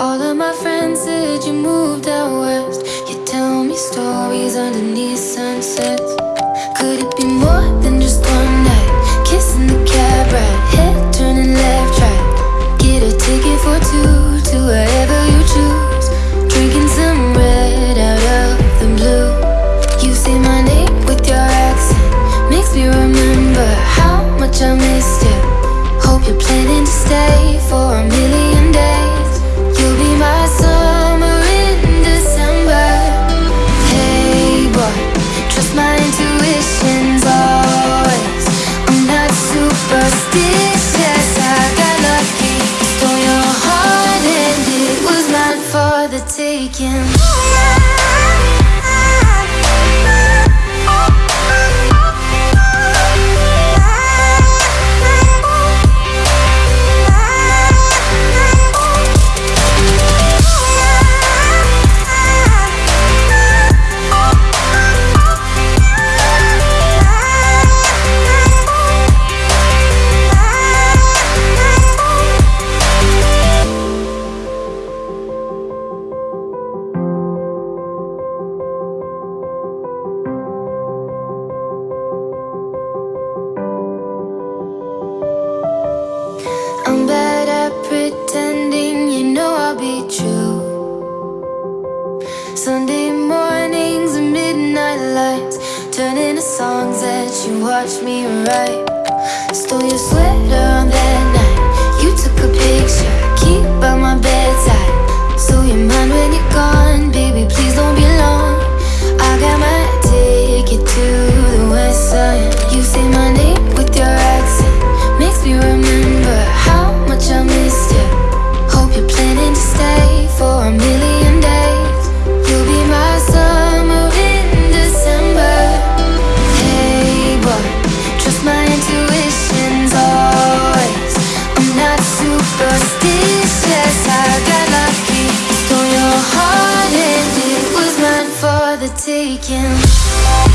All of my friends said you moved out west. You tell me stories underneath sunsets. The taking. Pretending, you know I'll be true. Sunday mornings and midnight lights turn into songs that you watch me write. Stole your sweater on that night. You took a picture, keep by my bedside. So you're when you're gone. taken.